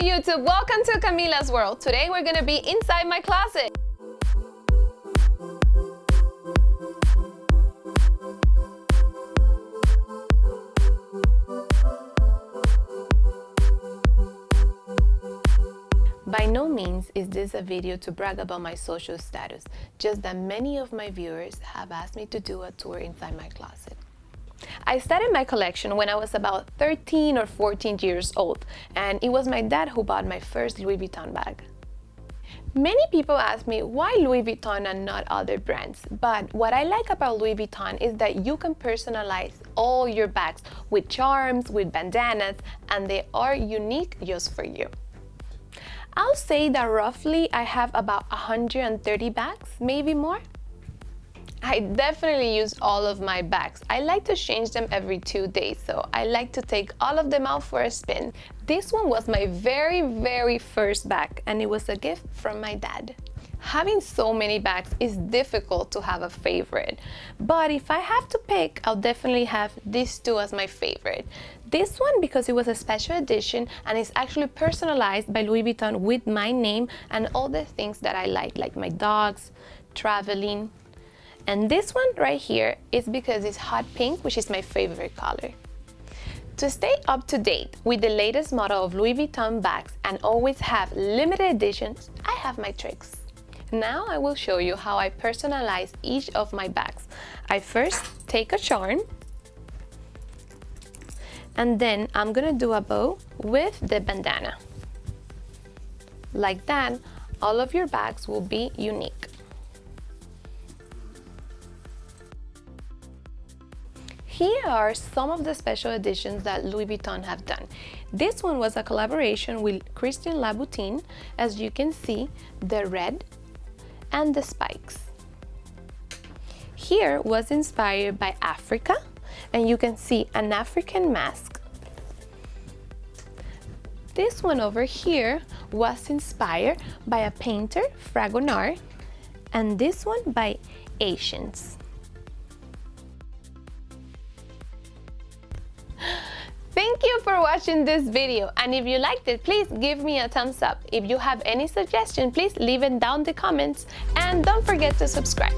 YouTube, welcome to Camila's World. Today we're gonna be inside my closet. By no means is this a video to brag about my social status, just that many of my viewers have asked me to do a tour inside my closet. I started my collection when I was about 13 or 14 years old, and it was my dad who bought my first Louis Vuitton bag. Many people ask me why Louis Vuitton and not other brands, but what I like about Louis Vuitton is that you can personalize all your bags with charms, with bandanas, and they are unique just for you. I'll say that roughly I have about 130 bags, maybe more. I definitely use all of my bags. I like to change them every two days, so I like to take all of them out for a spin. This one was my very, very first bag, and it was a gift from my dad. Having so many bags is difficult to have a favorite, but if I have to pick, I'll definitely have these two as my favorite. This one because it was a special edition and it's actually personalized by Louis Vuitton with my name and all the things that I like, like my dogs, traveling. And this one right here is because it's hot pink, which is my favorite color. To stay up to date with the latest model of Louis Vuitton bags and always have limited editions, I have my tricks. Now I will show you how I personalize each of my bags. I first take a charm and then I'm gonna do a bow with the bandana. Like that, all of your bags will be unique. Here are some of the special editions that Louis Vuitton have done. This one was a collaboration with Christian Louboutin. As you can see, the red and the spikes. Here was inspired by Africa and you can see an African mask. This one over here was inspired by a painter, Fragonard, and this one by Asians. Thank you for watching this video and if you liked it, please give me a thumbs up. If you have any suggestion, please leave it down the comments and don't forget to subscribe.